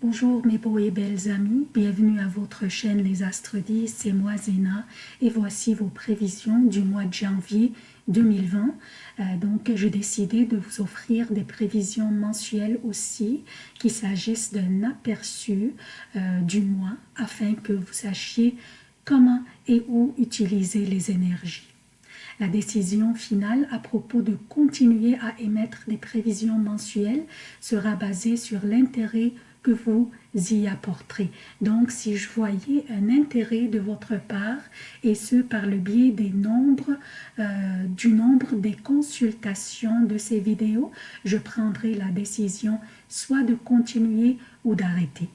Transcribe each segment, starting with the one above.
Bonjour mes beaux et belles amis, bienvenue à votre chaîne Les Astres 10, c'est moi Zéna et voici vos prévisions du mois de janvier 2020. Euh, donc j'ai décidé de vous offrir des prévisions mensuelles aussi, qu'il s'agisse d'un aperçu euh, du mois afin que vous sachiez comment et où utiliser les énergies. La décision finale à propos de continuer à émettre des prévisions mensuelles sera basée sur l'intérêt vous y apporterez. Donc, si je voyais un intérêt de votre part, et ce par le biais des nombres, euh, du nombre des consultations de ces vidéos, je prendrai la décision soit de continuer ou d'arrêter.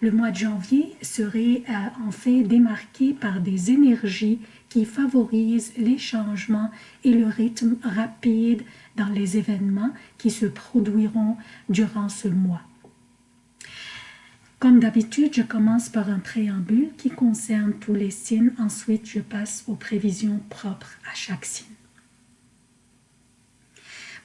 Le mois de janvier serait euh, en fait démarqué par des énergies qui favorisent les changements et le rythme rapide dans les événements qui se produiront durant ce mois. Comme d'habitude, je commence par un préambule qui concerne tous les signes. Ensuite, je passe aux prévisions propres à chaque signe.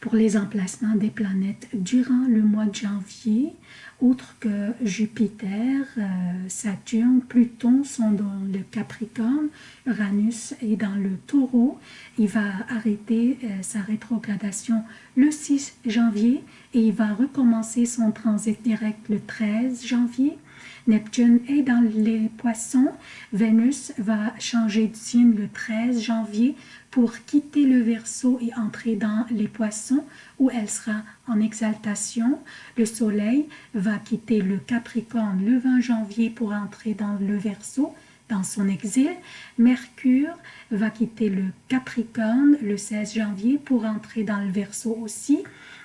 Pour les emplacements des planètes durant le mois de janvier, outre que Jupiter, euh, Saturne, Pluton sont dans le Capricorne, Uranus est dans le Taureau. Il va arrêter euh, sa rétrogradation le 6 janvier et il va recommencer son transit direct le 13 janvier. Neptune est dans les poissons. Vénus va changer de signe le 13 janvier pour quitter le Verseau et entrer dans les poissons où elle sera en exaltation. Le Soleil va quitter le Capricorne le 20 janvier pour entrer dans le Verseau dans son exil. Mercure va quitter le Capricorne le 16 janvier pour entrer dans le Verseau aussi.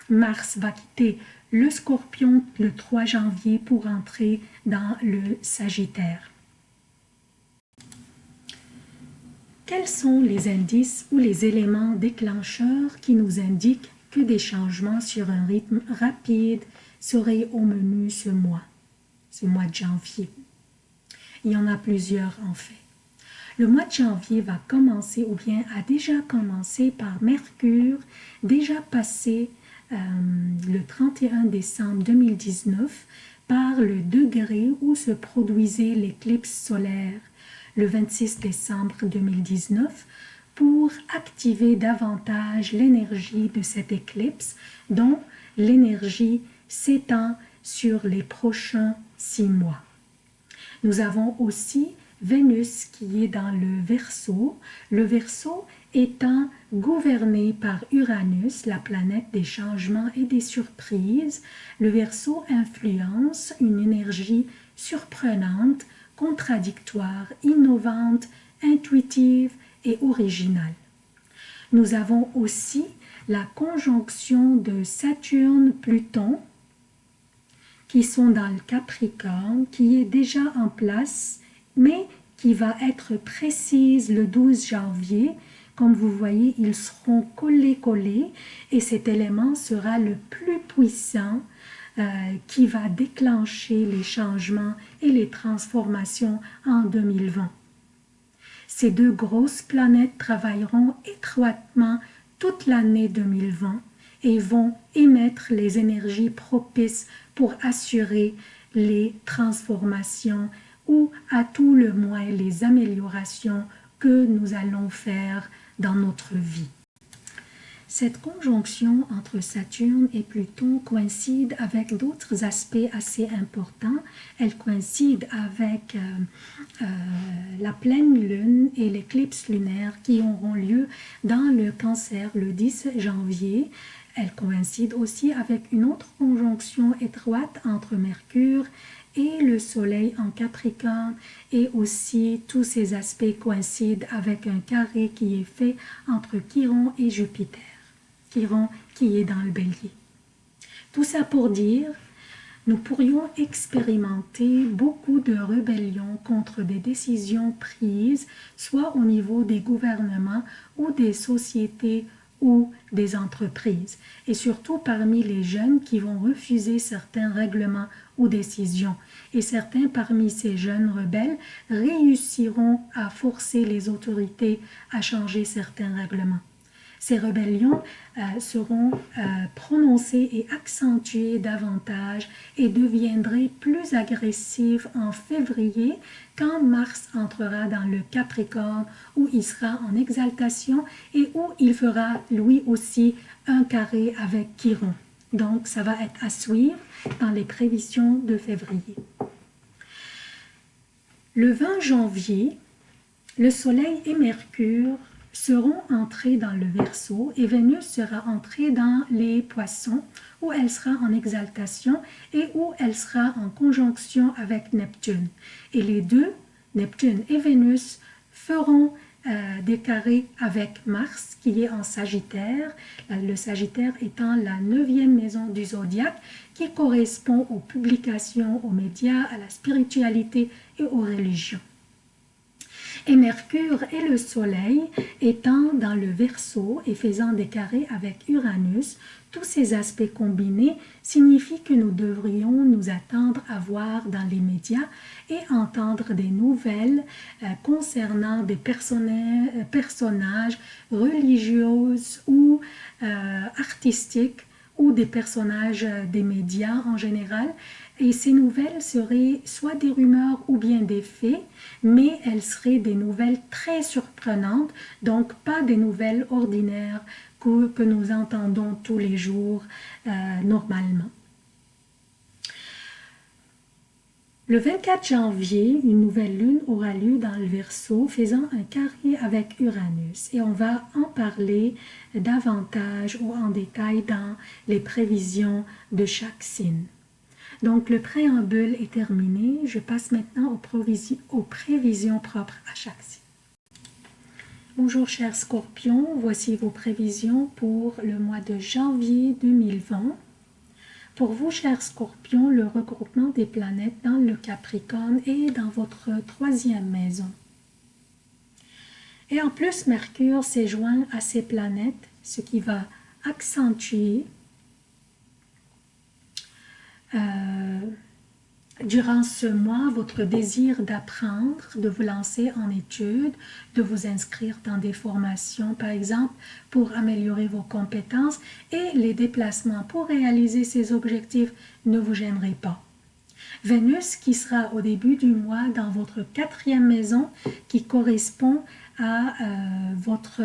Mars va quitter le Scorpion le 3 janvier pour entrer dans le Sagittaire. Quels sont les indices ou les éléments déclencheurs qui nous indiquent que des changements sur un rythme rapide seraient au menu ce mois, ce mois de janvier? Il y en a plusieurs en fait. Le mois de janvier va commencer ou bien a déjà commencé par Mercure, déjà passé euh, le 31 décembre 2019 par le degré où se produisait l'éclipse solaire le 26 décembre 2019 pour activer davantage l'énergie de cette éclipse dont l'énergie s'étend sur les prochains six mois. Nous avons aussi Vénus qui est dans le Verseau, le Verseau étant gouverné par Uranus, la planète des changements et des surprises, le Verseau influence une énergie surprenante contradictoire, innovante, intuitive et originale. Nous avons aussi la conjonction de Saturne-Pluton qui sont dans le Capricorne, qui est déjà en place, mais qui va être précise le 12 janvier. Comme vous voyez, ils seront collés-collés et cet élément sera le plus puissant euh, qui va déclencher les changements et les transformations en 2020. Ces deux grosses planètes travailleront étroitement toute l'année 2020 et vont émettre les énergies propices pour assurer les transformations ou à tout le moins les améliorations que nous allons faire dans notre vie? Cette conjonction entre Saturne et Pluton coïncide avec d'autres aspects assez importants. Elle coïncide avec euh, euh, la pleine lune et l'éclipse lunaire qui auront lieu dans le cancer le 10 janvier. Elle coïncide aussi avec une autre conjonction étroite entre Mercure et le soleil en Capricorne et aussi tous ces aspects coïncident avec un carré qui est fait entre Chiron et Jupiter qui est dans le bélier. Tout ça pour dire, nous pourrions expérimenter beaucoup de rébellions contre des décisions prises, soit au niveau des gouvernements ou des sociétés ou des entreprises, et surtout parmi les jeunes qui vont refuser certains règlements ou décisions. Et certains parmi ces jeunes rebelles réussiront à forcer les autorités à changer certains règlements. Ces rébellions euh, seront euh, prononcées et accentuées davantage et deviendraient plus agressives en février quand Mars entrera dans le Capricorne où il sera en exaltation et où il fera lui aussi un carré avec Chiron. Donc ça va être à suivre dans les prévisions de février. Le 20 janvier, le Soleil et Mercure seront entrés dans le Verseau et Vénus sera entrée dans les Poissons où elle sera en exaltation et où elle sera en conjonction avec Neptune. Et les deux, Neptune et Vénus, feront euh, des carrés avec Mars qui est en Sagittaire, le Sagittaire étant la neuvième maison du zodiaque qui correspond aux publications, aux médias, à la spiritualité et aux religions et Mercure et le Soleil étant dans le Verseau et faisant des carrés avec Uranus, tous ces aspects combinés signifient que nous devrions nous attendre à voir dans les médias et entendre des nouvelles euh, concernant des euh, personnages religieux ou euh, artistiques ou des personnages des médias en général et ces nouvelles seraient soit des rumeurs ou bien des faits, mais elles seraient des nouvelles très surprenantes, donc pas des nouvelles ordinaires que, nous entendons tous les jours euh, normalement. Le 24 janvier, une nouvelle lune aura lieu dans le Verseau, faisant un carré avec Uranus. Et on va en parler davantage ou en détail dans les prévisions de chaque signe. Donc, le préambule est terminé. Je passe maintenant aux, prévisions propres à chaque signe. Bonjour chers scorpions, voici vos prévisions pour le mois de janvier 2020. Pour vous, chers scorpions, le regroupement des planètes dans le Capricorne est dans votre troisième maison. Et en plus, Mercure s'est joint à ces planètes, ce qui va accentuer euh, durant ce mois, votre désir d'apprendre, de vous lancer en études, de vous inscrire dans des formations, par exemple, pour améliorer vos compétences et les déplacements pour réaliser ces objectifs ne vous gêneraient pas. Vénus qui sera au début du mois dans votre quatrième maison qui correspond à euh, votre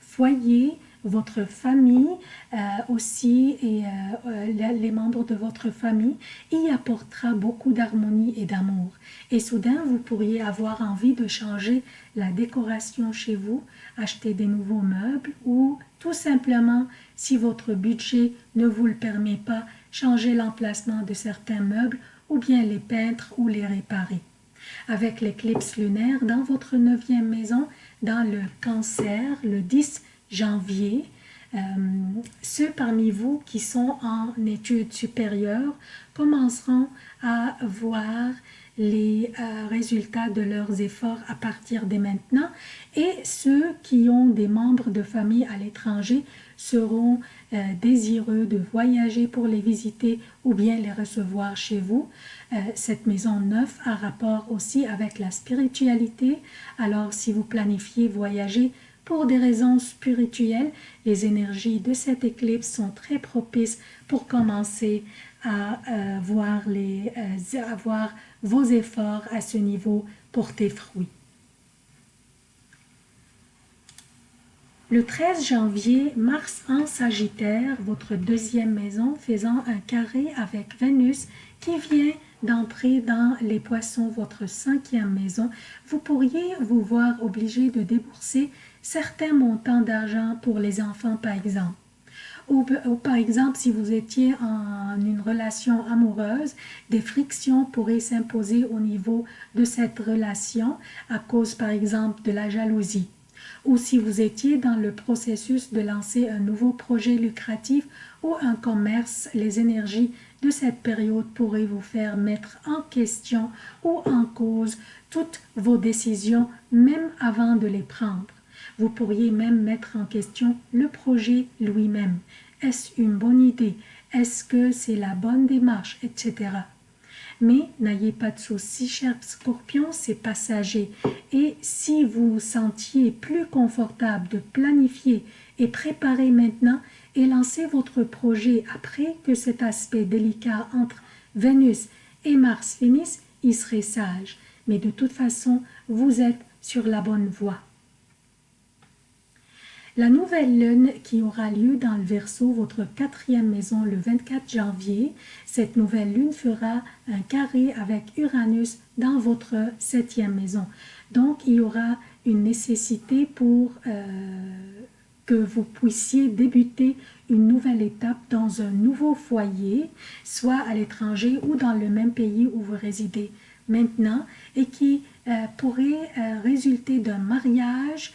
foyer, votre famille euh, aussi et euh, euh, les membres de votre famille y apportera beaucoup d'harmonie et d'amour. Et soudain, vous pourriez avoir envie de changer la décoration chez vous, acheter des nouveaux meubles ou tout simplement, si votre budget ne vous le permet pas, changer l'emplacement de certains meubles ou bien les peindre ou les réparer. Avec l'éclipse lunaire dans votre neuvième maison, dans le cancer, le 10 janvier, euh, ceux parmi vous qui sont en études supérieures commenceront à voir les euh, résultats de leurs efforts à partir de maintenant et ceux qui ont des membres de famille à l'étranger seront euh, désireux de voyager pour les visiter ou bien les recevoir chez vous. cette maison neuve a rapport aussi avec la spiritualité, alors si vous planifiez voyager, pour des raisons spirituelles, les énergies de cette éclipse sont très propices pour commencer à, euh, voir les, euh, vos efforts à ce niveau porter fruit. Le 13 janvier, Mars en Sagittaire, votre deuxième maison, faisant un carré avec Vénus qui vient d'entrer dans les poissons, votre cinquième maison, vous pourriez vous voir obligé de débourser certains montants d'argent pour les enfants par exemple. Ou, par exemple, si vous étiez en une relation amoureuse, des frictions pourraient s'imposer au niveau de cette relation à cause par exemple de la jalousie. Ou si vous étiez dans le processus de lancer un nouveau projet lucratif ou un commerce, les énergies de cette période pourraient vous faire mettre en question ou en cause toutes vos décisions même avant de les prendre. Vous pourriez même mettre en question le projet lui-même. Est-ce une bonne idée? Est-ce que c'est la bonne démarche? Etc. Mais n'ayez pas de soucis, cher scorpion, c'est passager. Et si vous vous sentiez plus confortable de planifier et préparez maintenant et lancez votre projet après que cet aspect délicat entre Vénus et Mars finisse, il serait sage. Mais de toute façon, vous êtes sur la bonne voie. La nouvelle lune qui aura lieu dans le Verseau, votre quatrième maison, le 24 janvier, cette nouvelle lune fera un carré avec Uranus dans votre septième maison. Donc, il y aura une nécessité pour euh, que vous puissiez débuter une nouvelle étape dans un nouveau foyer, soit à l'étranger ou dans le même pays où vous résidez maintenant, et qui euh, pourrait euh, résulter d'un mariage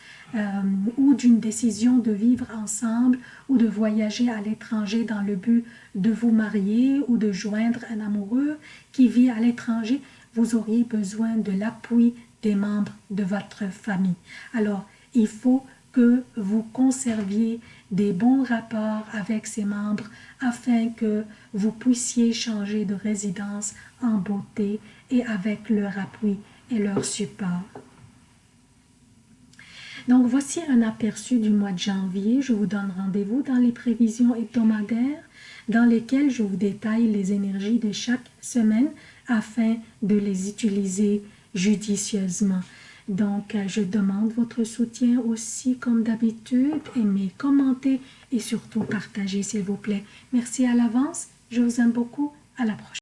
ou d'une décision de vivre ensemble ou de voyager à l'étranger dans le but de vous marier ou de joindre un amoureux qui vit à l'étranger, vous auriez besoin de l'appui des membres de votre famille. Alors, il faut que vous conserviez des bons rapports avec ces membres afin que vous puissiez changer de résidence en beauté et avec leur appui et leur support. Donc voici un aperçu du mois de janvier. Je vous donne rendez-vous dans les prévisions hebdomadaires dans lesquelles je vous détaille les énergies de chaque semaine afin de les utiliser judicieusement. Donc, je demande votre soutien aussi, comme d'habitude. Aimez, commentez et surtout partagez, s'il vous plaît. Merci à l'avance. Je vous aime beaucoup. À la prochaine.